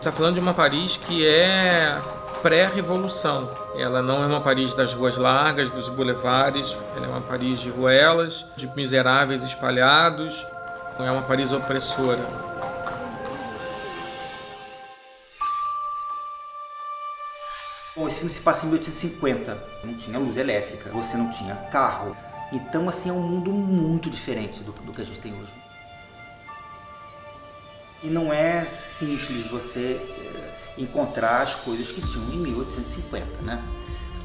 Está falando de uma Paris que é pré-revolução. Ela não é uma Paris das ruas largas, dos boulevares, ela é uma Paris de ruelas, de miseráveis espalhados, não é uma Paris opressora. Bom, esse filme se passa em 1850, não tinha luz elétrica, você não tinha carro, então assim é um mundo muito diferente do, do que a gente tem hoje. E não é simples você eh, encontrar as coisas que tinham em 1850, né?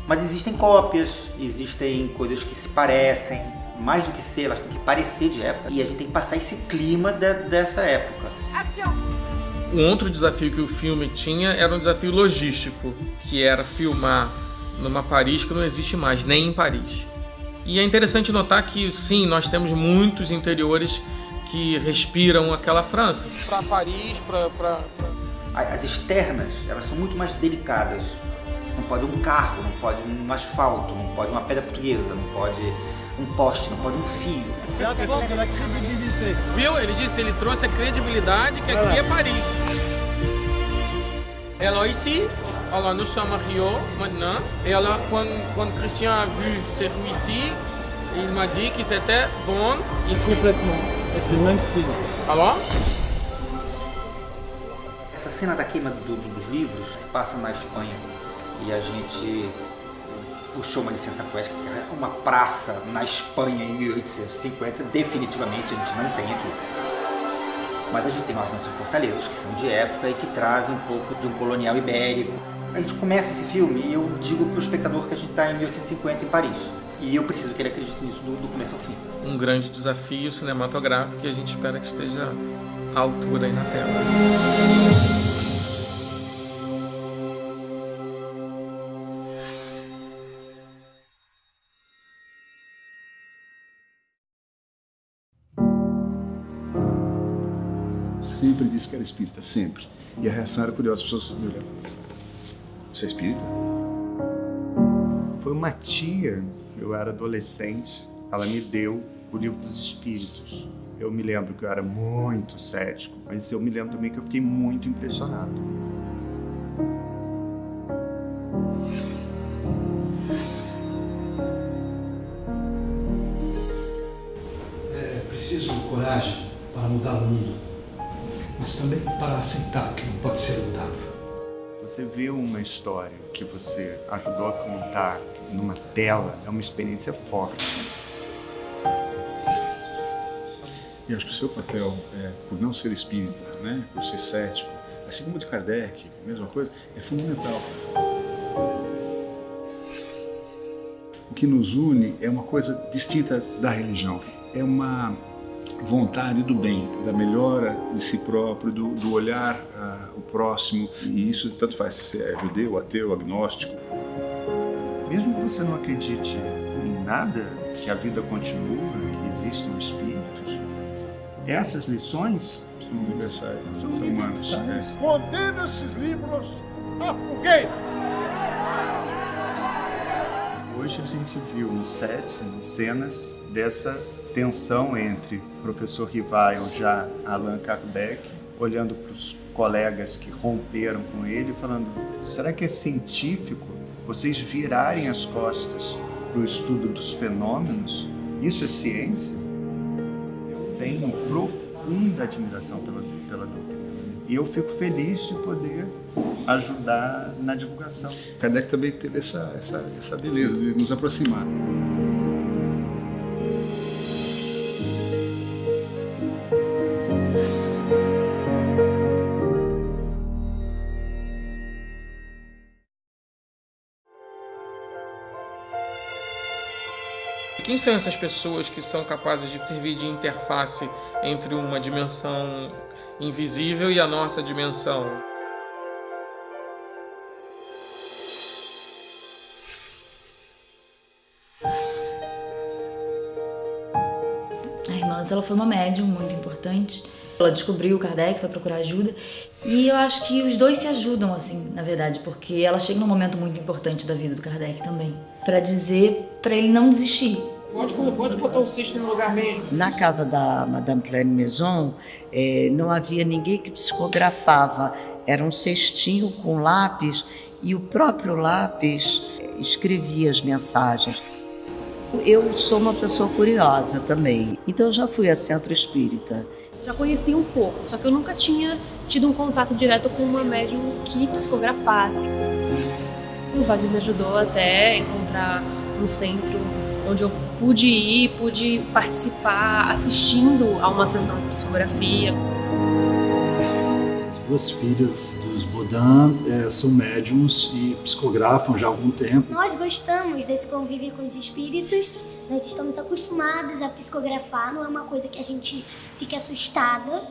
Mas existem cópias, existem coisas que se parecem, mais do que ser, elas têm que parecer de época, e a gente tem que passar esse clima de, dessa época. Um outro desafio que o filme tinha era um desafio logístico, que era filmar numa Paris que não existe mais, nem em Paris. E é interessante notar que, sim, nós temos muitos interiores que respiram aquela França. Para Paris, para... Pra... As externas, elas são muito mais delicadas. Não pode um carro, não pode um asfalto, não pode uma pedra portuguesa, não pode um poste, não pode um fio. Viu? Ele disse, ele trouxe a credibilidade que aqui é Paris. Alors ici, nous sommes à Rio maintenant, et alors quand, quand Christian a vu ces rues ici, il m'a dit que c'était bon. Et Complètement. C'est le même style. Alors? Essa cena da queima do, dos livros se passa na Espanha e a gente puxou uma licença poética, uma praça na Espanha em 1850, definitivamente a gente não tem aqui. Mas a gente tem umas nossas fortalezas que são de época e que trazem um pouco de um colonial ibérico. A gente começa esse filme e eu digo para o espectador que a gente está em 1850 em Paris. E eu preciso que ele acredite nisso do, do começo ao fim. Um grande desafio cinematográfico e a gente espera que esteja à altura aí na tela. Sempre disse que era espírita, sempre. E a reação era curiosa, as pessoas me olhavam. Você é espírita? Foi uma tia, eu era adolescente, ela me deu o livro dos espíritos. Eu me lembro que eu era muito cético, mas eu me lembro também que eu fiquei muito impressionado. É preciso coragem para mudar o mundo, mas também para aceitar que não pode ser mudado. Você vê uma história que você ajudou a contar numa tela, é uma experiência forte. E acho que o seu papel, é, por não ser espírita, né, por ser cético, assim como o de Kardec, mesma coisa, é fundamental. O que nos une é uma coisa distinta da religião. É uma vontade do bem, da melhora de si próprio, do, do olhar uh, o próximo. E isso tanto faz se é judeu, ateu, agnóstico. Mesmo que você não acredite em nada, que a vida continua, que existem espíritos, essas lições são universais, são, são humanas. universais. Condena esses livros à fogueira! Hoje a gente viu no set cenas dessa tensão entre o professor Rivail, já Allan Kardec, olhando para os colegas que romperam com ele, falando: será que é científico vocês virarem as costas para o estudo dos fenômenos? Isso é ciência? Eu tenho profunda admiração pela, pela doutrina. E eu fico feliz de poder ajudar na divulgação. Kardec também teve essa, essa, essa beleza de nos aproximar. Quem são essas pessoas que são capazes de servir de interface entre uma dimensão invisível e a nossa dimensão? A irmã ela foi uma médium muito importante. Ela descobriu o Kardec, foi procurar ajuda. E eu acho que os dois se ajudam, assim, na verdade, porque ela chega num momento muito importante da vida do Kardec também. para dizer para ele não desistir. Pode, pode botar o cesto no lugar mesmo. Na casa da Madame Pleine Maison, eh, não havia ninguém que psicografava. Era um cestinho com lápis e o próprio lápis escrevia as mensagens. Eu sou uma pessoa curiosa também, então eu já fui a centro espírita. Já conheci um pouco, só que eu nunca tinha tido um contato direto com uma médium que psicografasse. O Wagner me ajudou até encontrar um centro onde eu pude ir, pude participar assistindo a uma sessão de psicografia. As duas filhas dos Bodan é, são médiums e psicografam já há algum tempo. Nós gostamos desse convívio com os espíritos, nós estamos acostumados a psicografar, não é uma coisa que a gente fique assustada.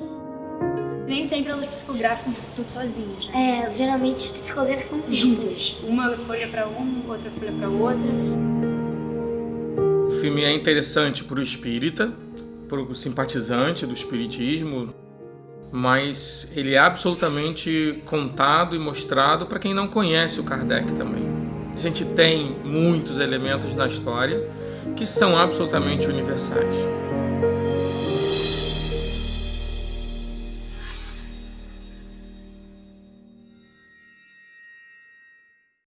Nem sempre elas psicografam tudo sozinhas, né? É, geralmente psicografam juntas. Uma folha para um, outra folha para outra. Filme é interessante para o espírita, para o simpatizante do espiritismo, mas ele é absolutamente contado e mostrado para quem não conhece o Kardec também. A gente tem muitos elementos na história que são absolutamente universais.